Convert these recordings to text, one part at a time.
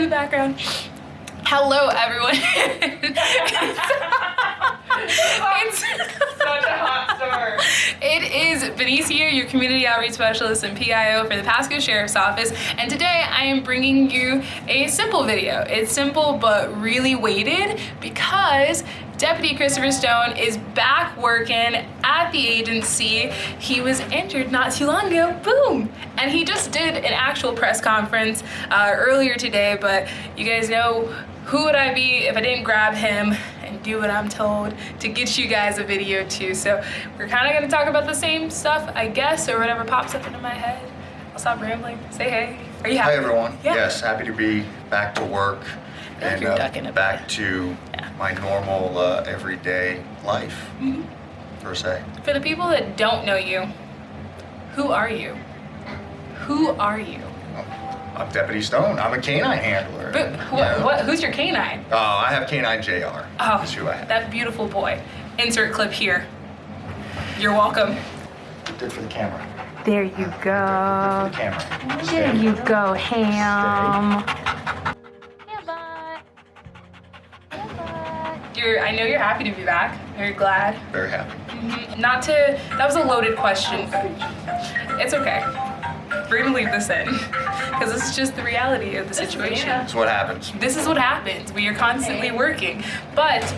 in the background. Hello, everyone. it's, It is Benicia, your community outreach specialist and PIO for the Pasco Sheriff's Office, and today I am bringing you a simple video. It's simple but really weighted because Deputy Christopher Stone is back working at the agency. He was injured not too long ago, boom! And he just did an actual press conference uh, earlier today, but you guys know who would I be if I didn't grab him do what I'm told to get you guys a video too. So we're kind of gonna talk about the same stuff, I guess, or whatever pops up into my head. I'll stop rambling. Say hey. Are you happy? Hi everyone. Yeah. Yes, happy to be back to work and uh, back to Yeah. my normal uh, everyday life, Mhm. per se. For the people that don't know you, who are you? Who are you? I'm Deputy Stone. I'm a canine handler. But you what, know. what, who's your canine? Oh, I have Canine JR. Oh, is who I have. that beautiful boy. Insert clip here. You're welcome. Good for the camera. There you For go. the camera. There Stay. you go, Ham. You're, I know you're happy to be back. You're glad. Very happy. Mhm. Not to, that was a loaded question. It's okay. We're gonna leave this in because this is just the reality of the situation. That's what happens. This is what happens. We are constantly working. But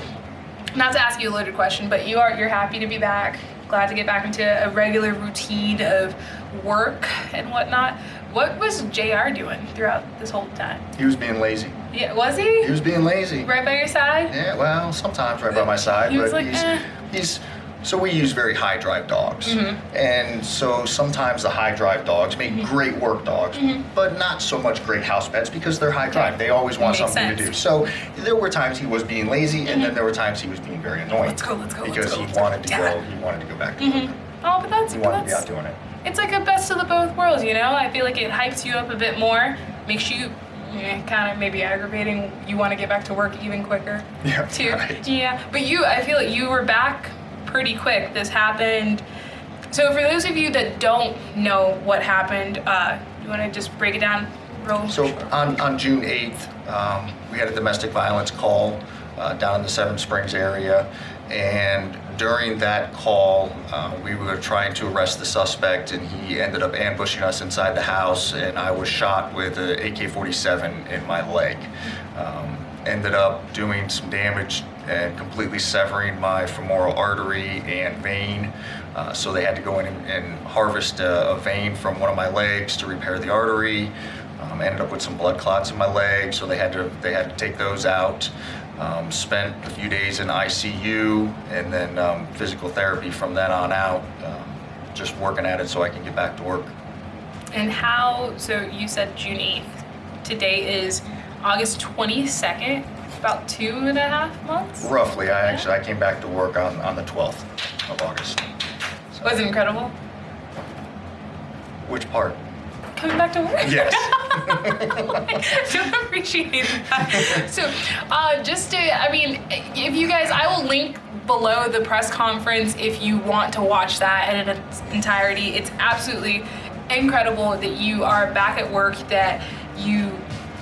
not to ask you a loaded question, but you are you're happy to be back. Glad to get back into a regular routine of work and whatnot. What was JR doing throughout this whole time? He was being lazy. Yeah, was he? He was being lazy. Right by your side? Yeah, well, sometimes right by my side, He was but like, he's eh. he's so we use very high drive dogs, Mhm. and so sometimes the high drive dogs make Mm-hmm. great work dogs, but not so much great house pets because they're high drive. They always want something to sense. Mm-hmm. do. So there were times he was being lazy, and then there were times he was being very annoying. Let's go, let's go, let's because go, he wanted to Yeah. go. He wanted to go back to work. Oh, but that's He wanted to be out doing it. it's like a best of the both worlds, you know? I feel like it hypes you up a bit more, makes you kind of maybe aggravating. You want to get back to work even quicker. Yeah, Too. right. Yeah. But you, I feel like you were back pretty quick. This happened. So for those of you that don't know what happened, uh, you want to just break it down real So on, on June 8th, um, we had a domestic violence call uh, down in the Seven Springs area. And during that call, uh, we were trying to arrest the suspect and he ended up ambushing us inside the house and I was shot with an AK-47 in my leg. Um, ended up doing some damage and completely severing my femoral artery and vein. Uh, so they had to go in and, and harvest a, a vein from one of my legs to repair the artery. Um, ended up with some blood clots in my leg, so they had to they had to take those out. Um, spent a few days in ICU and then um, physical therapy from then on out. Um, just working at it so I can get back to work. And how, so you said June 8th. Today is August 22nd, about two and a half months. Roughly, I actually I came back to work on, on the 12th of August. So- Was it incredible? Which part? Coming back to work? Yes. so appreciate that. So, uh, just to, I mean, if you guys, I will link below the press conference if you want to watch that in its entirety. It's absolutely incredible that you are back at work, that you,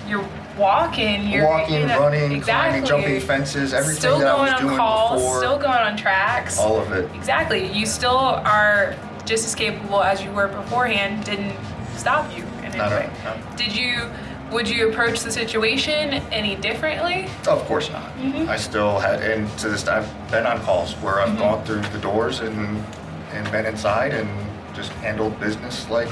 you're walking, you're Walking, you know, running, exactly. climbing, jumping fences, everything Still that I going was on doing calls, before. still going on tracks. all of it. Exactly. You still are just as capable as you were beforehand. Didn't stop you in any way. no. Did you? Would you approach the situation any differently? Of course not. Mhm. I still had, and to this, I've been on calls where I've Mhm. gone through the doors and and been inside and just handled business like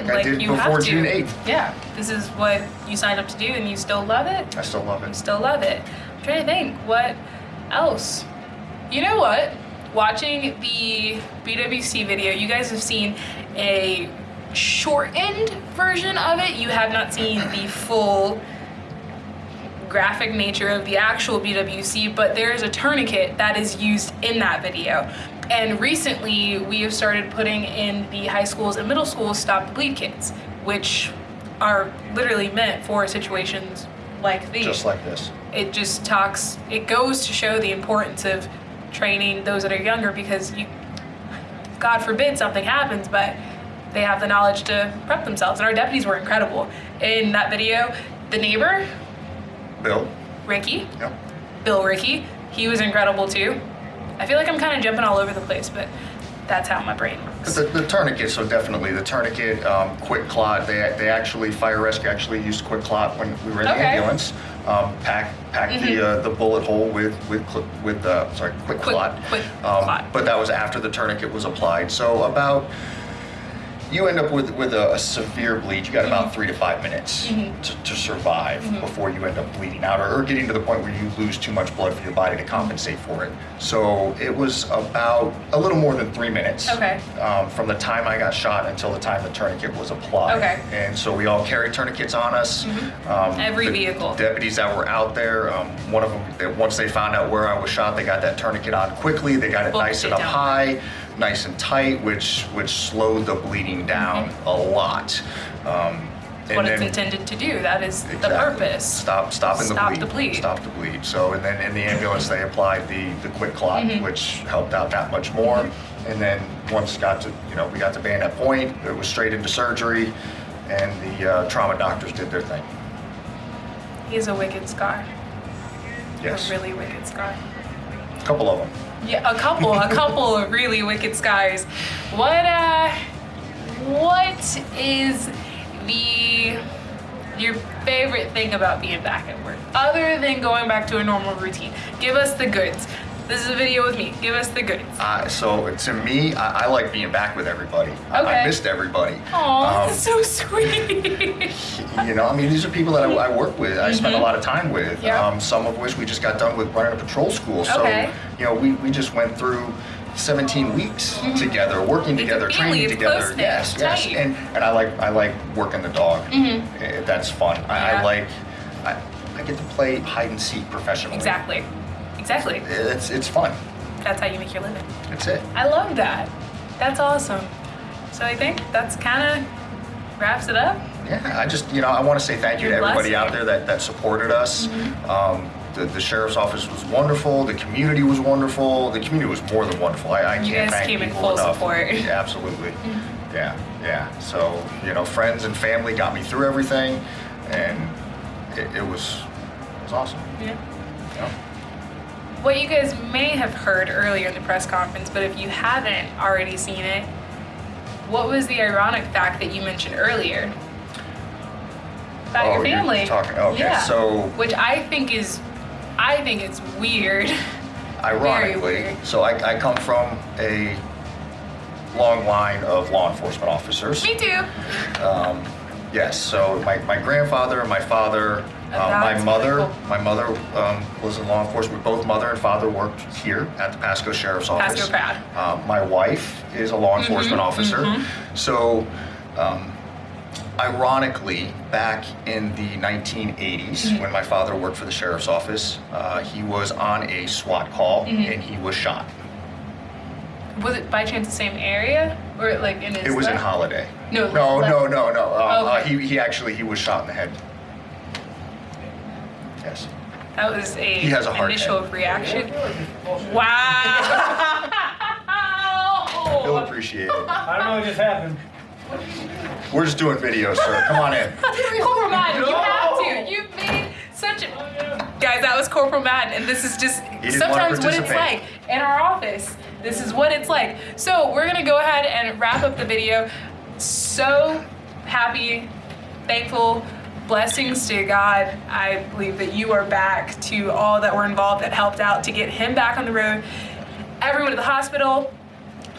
like, I did you before have to. June 8th. Yeah. This is what you signed up to do, and you still love it. I still love You it. still love it. I'm trying to think. What else? You know what? Watching the BWC video, you guys have seen a shortened version of it. You have not seen the full graphic nature of the actual BWC, but there is a tourniquet that is used in that video. And recently, we have started putting in the high schools and middle schools stop the bleed kits, which are literally meant for situations like these Just like this. it just talks it goes to show the importance of training those that are younger because you god forbid something happens but they have the knowledge to prep themselves and our deputies were incredible in that video the neighbor, Bill. Ricky, Yep. Bill Ricky, he was incredible too. I feel like I'm kind of jumping all over the place, but that's how my brain works. The, the tourniquet, so definitely the tourniquet, um, quick clot. They, they actually fire rescue actually used quick clot when we were in the ambulance. Um, pack pack the uh, the bullet hole with with with uh, sorry quick, Quick- clot. quick um, clot. But that was after the tourniquet was applied. So about you end up with with a, a severe bleed. You got Mm-hmm. about three to five minutes to, to survive before you end up bleeding out or, or getting to the point where you lose too much blood for your body to compensate for it. So it was about a little more than three minutes Okay. um, from the time I got shot until the time the tourniquet was applied. Okay. Mm-hmm. And so we all carried tourniquets on us. Um, Every vehicle. Deputies that were out there, um, one of them, once they found out where I was shot, they got that tourniquet on quickly. They got it nice and up high, nice and tight, which which slowed the bleeding down Mm-hmm. a lot. Um, and what it's intended to do. That is the purpose. Stop, stopping Stop the bleed. the bleed. Stop the bleed. So, and then in the ambulance, they applied the, the quick clot, Mm-hmm. which helped out that much more. And then once got to, you know, we got to band Bayonet Point, it was straight into surgery, and the uh, trauma doctors did their thing. He's a wicked scar. Yes, A really wicked scar. A couple of them. Yeah, a couple, a couple of really wicked scars. What uh what is the your favorite thing about being back at work? Other than going back to a normal routine. Give us the goods. This is a video with me. Give us the goods. Uh, so to me, I, I like being back with everybody. I, Okay. I missed everybody. Aw, Um, that's so sweet. you know, I mean, these are people that I, I work with. I spend a lot of time with. Mm-hmm. Yeah. Um, some of which we just got done with running a patrol school. So, Okay. you know, we, we just went through 17 weeks together, working Mm-hmm. It's together, training together. yes, yes. tight. And and I like I like working the dog. Eh, That's fun. I, I like I, I get to play hide and seek professionally. exactly. Exactly. It's it's fun. That's how you make your living. That's it. I love that. That's awesome. So I think that's kind of wraps it up. Yeah, I just, you know, I want to say thank you to You're everybody blessed. out there that, that supported us. Mm-hmm. Um, the, the sheriff's office was wonderful. The community was wonderful. The community was more than wonderful. I, I You can't guys thank came in full enough. support. Mm-hmm. Yeah, absolutely. Yeah, yeah. So, you know, friends and family got me through everything, and it, it was it was awesome. Yeah. Know? What you guys may have heard earlier in the press conference, but if you haven't already seen it, what was the ironic fact that you mentioned earlier about Oh, your you're family? talking- okay, yeah. so- which I think is, I think it's weird. Ironically, weird. so I, I come from a long line of law enforcement officers. Me too. Um, yes, so my, my grandfather and my father, uh, my mother, my mother um, was in law enforcement. Both mother and father worked here at the Pasco Sheriff's Office. Pasco Crowd. Uh, my wife is a law enforcement officer. So, um, ironically, back in the 1980s, when my father worked for the sheriff's office, uh, he was on a SWAT call and he was shot. Was it by chance the same area, or like in his? It was in Holiday. No, no, no, no, no. Um, uh, Okay. he, he actually he was shot in the head. Yes. That was a He has a hard initial head. reaction. Wow. He'll appreciate it. I don't know what just happened. We're just doing videos, sir. Come on in. Corporal Madden, you have to. You've made such a. Guys, that was Corporal Madden, and this is just sometimes what it's like in our office. This is what it's like. So we're gonna go ahead and wrap up the video. So happy, thankful, blessings to God. I believe that you are back to all that were involved that helped out to get him back on the road. Everyone at the hospital,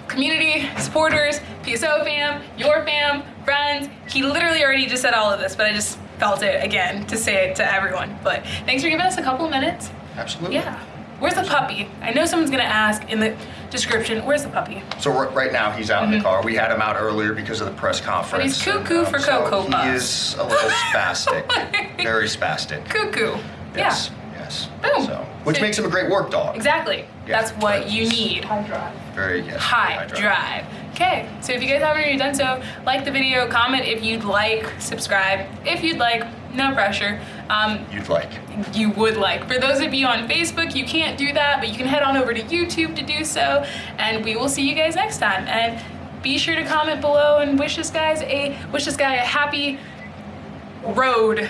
community, supporters, PSO fam, your fam, friends. He literally already just said all of this, but I just felt it again to say it to everyone. But thanks for giving us a couple of minutes. Absolutely. Yeah. Where's the puppy? I know someone's gonna ask in the description, where's the puppy? So r- right now he's out in the car. We had him out earlier because of the press conference. Mm-hmm. he's cuckoo and, for so Cocoa He is a little spastic. Very spastic. Cuckoo. Yes. Yeah. Yes. Boom. So, which So- makes him a great work dog. Exactly. Yeah, That's what but you he's- need. Very yes. High drive. Okay, so if you guys haven't already done so, like the video, comment if you'd like, subscribe if you'd like, no pressure. Um, You'd like. you would like. For those of you on Facebook, you can't do that, but you can head on over to YouTube to do so, and we will see you guys next time. And be sure to comment below and wish this guys a wish this guy a happy road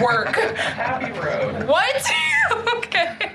work. Happy road. What?